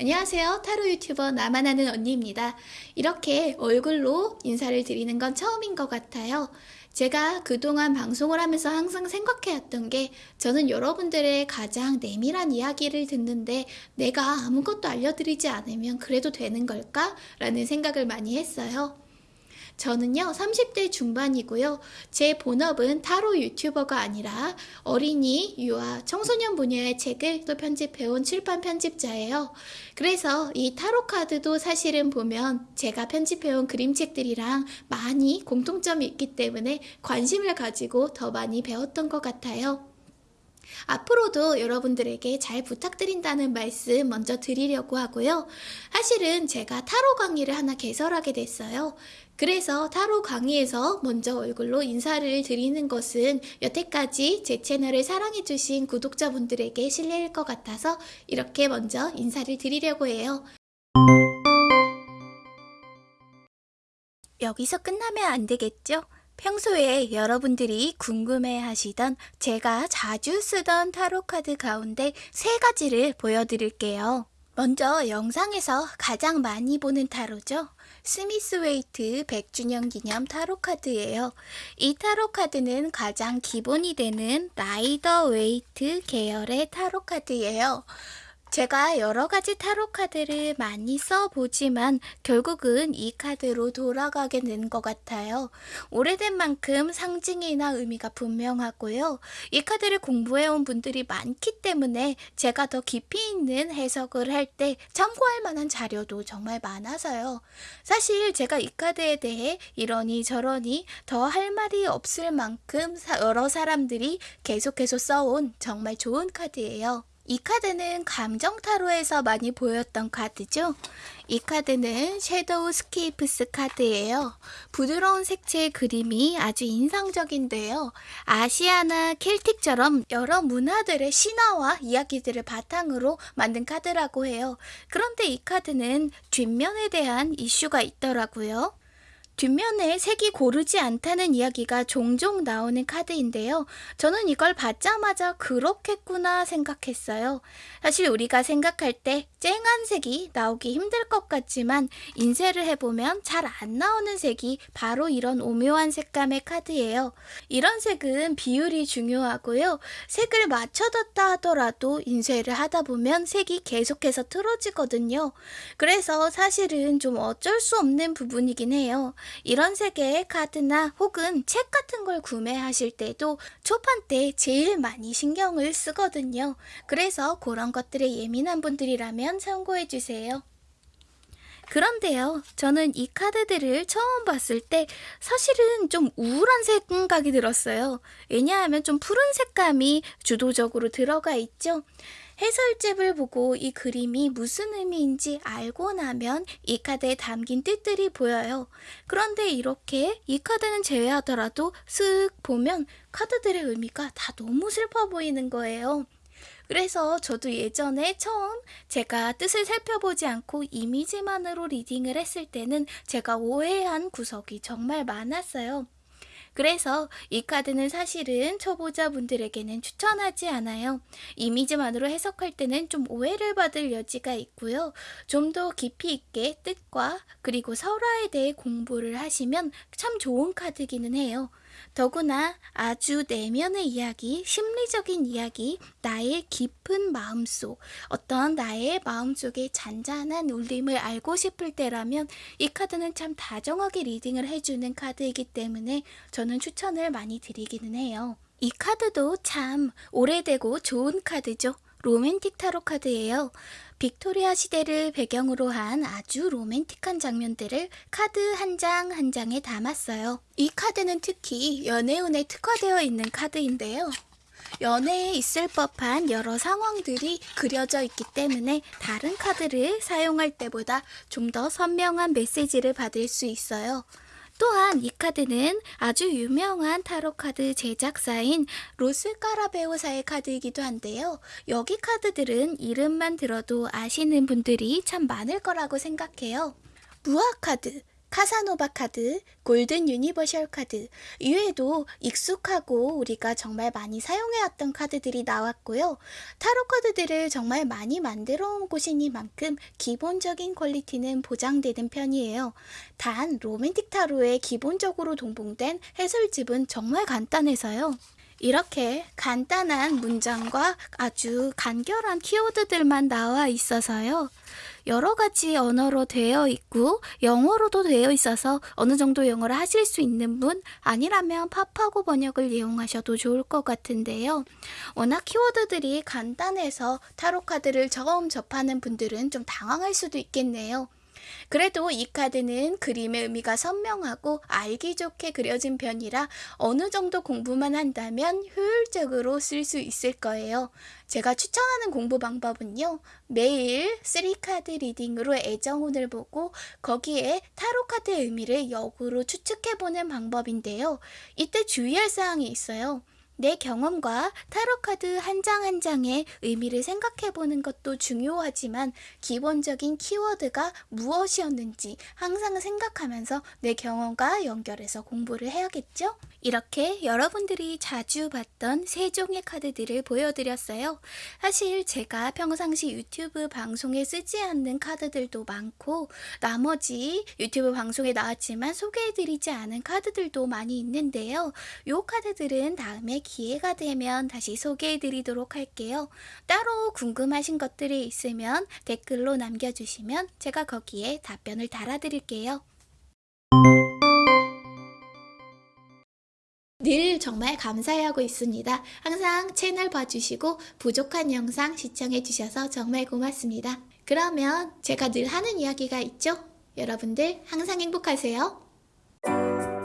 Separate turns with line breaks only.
안녕하세요. 타로 유튜버 나만 아는 언니입니다. 이렇게 얼굴로 인사를 드리는 건 처음인 것 같아요. 제가 그동안 방송을 하면서 항상 생각해왔던 게 저는 여러분들의 가장 내밀한 이야기를 듣는데 내가 아무것도 알려드리지 않으면 그래도 되는 걸까? 라는 생각을 많이 했어요. 저는요 30대 중반이고요. 제 본업은 타로 유튜버가 아니라 어린이, 유아, 청소년 분야의 책을 또 편집해온 출판 편집자예요. 그래서 이 타로 카드도 사실은 보면 제가 편집해온 그림책들이랑 많이 공통점이 있기 때문에 관심을 가지고 더 많이 배웠던 것 같아요 앞으로도 여러분들에게 잘 부탁드린다는 말씀 먼저 드리려고 하고요. 사실은 제가 타로 강의를 하나 개설하게 됐어요. 그래서 타로 강의에서 먼저 얼굴로 인사를 드리는 것은 여태까지 제 채널을 사랑해주신 구독자분들에게 실례일 것 같아서 이렇게 먼저 인사를 드리려고 해요. 여기서 끝나면 안 되겠죠? 평소에 여러분들이 궁금해 하시던 제가 자주 쓰던 타로카드 가운데 세 가지를 보여드릴게요. 먼저 영상에서 가장 많이 보는 타로죠. Smith Waite 100주년 기념 타로카드예요. 이 타로카드는 가장 기본이 되는 Rider Waite 계열의 타로카드예요. 제가 여러 가지 타로 카드를 많이 써보지만 결국은 이 카드로 돌아가게 된 것 같아요. 오래된 만큼 상징이나 의미가 분명하고요. 이 카드를 공부해온 분들이 많기 때문에 제가 더 깊이 있는 해석을 할 때 참고할 만한 자료도 정말 많아서요. 사실 제가 이 카드에 대해 이러니 저러니 더 할 말이 없을 만큼 여러 사람들이 계속해서 써온 정말 좋은 카드예요. 이 카드는 감정 타로에서 많이 보였던 카드죠. 이 카드는 Shadowscapes 카드예요. 부드러운 색채의 그림이 아주 인상적인데요. 아시아나 Celtic처럼 여러 문화들의 신화와 이야기들을 바탕으로 만든 카드라고 해요. 그런데 이 카드는 뒷면에 대한 이슈가 있더라고요. 뒷면에 색이 고르지 않다는 이야기가 종종 나오는 카드인데요. 저는 이걸 받자마자 그렇겠구나 생각했어요. 사실 우리가 생각할 때 쨍한 색이 나오기 힘들 것 같지만 인쇄를 해보면 잘 안 나오는 색이 바로 이런 오묘한 색감의 카드예요. 이런 색은 비율이 중요하고요. 색을 맞춰뒀다 하더라도 인쇄를 하다 보면 색이 계속해서 틀어지거든요. 그래서 사실은 좀 어쩔 수 없는 부분이긴 해요. 이런 색의 카드나 혹은 책 같은 걸 구매하실 때도 초판 때 제일 많이 신경을 쓰거든요. 그래서 그런 것들에 예민한 분들이라면 참고해주세요. 그런데요, 저는 이 카드들을 처음 봤을 때 사실은 좀 우울한 생각이 들었어요. 왜냐하면 좀 푸른 색감이 주도적으로 들어가 있죠. 해설집을 보고 이 그림이 무슨 의미인지 알고 나면 이 카드에 담긴 뜻들이 보여요. 그런데 이렇게 이 카드는 제외하더라도 쓱 보면 카드들의 의미가 다 너무 슬퍼 보이는 거예요. 그래서 저도 예전에 처음 제가 뜻을 살펴보지 않고 이미지만으로 리딩을 했을 때는 제가 오해한 구석이 정말 많았어요. 그래서 이 카드는 사실은 초보자분들에게는 추천하지 않아요. 이미지만으로 해석할 때는 좀 오해를 받을 여지가 있고요. 좀 더 깊이 있게 뜻과 그리고 설화에 대해 공부를 하시면 참 좋은 카드기는 해요. 더구나 아주 내면의 이야기, 심리적인 이야기, 나의 깊은 마음속, 어떤 나의 마음속의 잔잔한 울림을 알고 싶을 때라면 이 카드는 참 다정하게 리딩을 해주는 카드이기 때문에 저는 추천을 많이 드리기는 해요. 이 카드도 참 오래되고 좋은 카드죠. 로맨틱 타로 카드예요. 빅토리아 시대를 배경으로 한 아주 로맨틱한 장면들을 카드 한 장 한 장에 담았어요. 이 카드는 특히 연애운에 특화되어 있는 카드인데요. 연애에 있을 법한 여러 상황들이 그려져 있기 때문에 다른 카드를 사용할 때보다 좀 더 선명한 메시지를 받을 수 있어요. 또한 이 카드는 아주 유명한 타로 카드 제작사인 Lo Scarabeo사의 카드이기도 한데요. 여기 카드들은 이름만 들어도 아시는 분들이 참 많을 거라고 생각해요. 무하 카드, 카사노바 카드, Golden Universal 카드, 이외에도 익숙하고 우리가 정말 많이 사용해왔던 카드들이 나왔고요. 타로 카드들을 정말 많이 만들어 온 곳이니만큼 기본적인 quality는 보장되는 편이에요. 단, 로맨틱 타로에 기본적으로 동봉된 해설집은 정말 간단해서요. 이렇게 간단한 문장과 아주 간결한 키워드들만 나와 있어서요. 여러 가지 언어로 되어 있고 영어로도 되어 있어서 어느 정도 영어를 하실 수 있는 분 아니라면 팝하고 번역을 이용하셔도 좋을 것 같은데요. 워낙 키워드들이 간단해서 타로 카드를 처음 접하는 분들은 좀 당황할 수도 있겠네요. 그래도 이 카드는 그림의 의미가 선명하고 알기 좋게 그려진 편이라 어느 정도 공부만 한다면 효율적으로 쓸 수 있을 거예요. 제가 추천하는 공부 방법은요. 매일 3카드 reading으로 애정운을 보고 거기에 타로 카드의 의미를 역으로 추측해보는 방법인데요. 이때 주의할 사항이 있어요. 내 경험과 타로카드 한 장 한 장의 의미를 생각해 보는 것도 중요하지만 기본적인 키워드가 무엇이었는지 항상 생각하면서 내 경험과 연결해서 공부를 해야겠죠? 이렇게 여러분들이 자주 봤던 세 종의 카드들을 보여드렸어요. 사실 제가 평상시 유튜브 방송에 쓰지 않는 카드들도 많고 나머지 유튜브 방송에 나왔지만 소개해드리지 않은 카드들도 많이 있는데요. 이 카드들은 다음에 기회가 되면 다시 소개해 드리도록 할게요. 따로 궁금하신 것들이 있으면 댓글로 남겨주시면 제가 거기에 답변을 달아 드릴게요. 늘 정말 감사해하고 있습니다. 항상 채널 봐주시고 부족한 영상 시청해주셔서 정말 고맙습니다. 그러면 제가 늘 하는 이야기가 있죠? 여러분들 항상 행복하세요.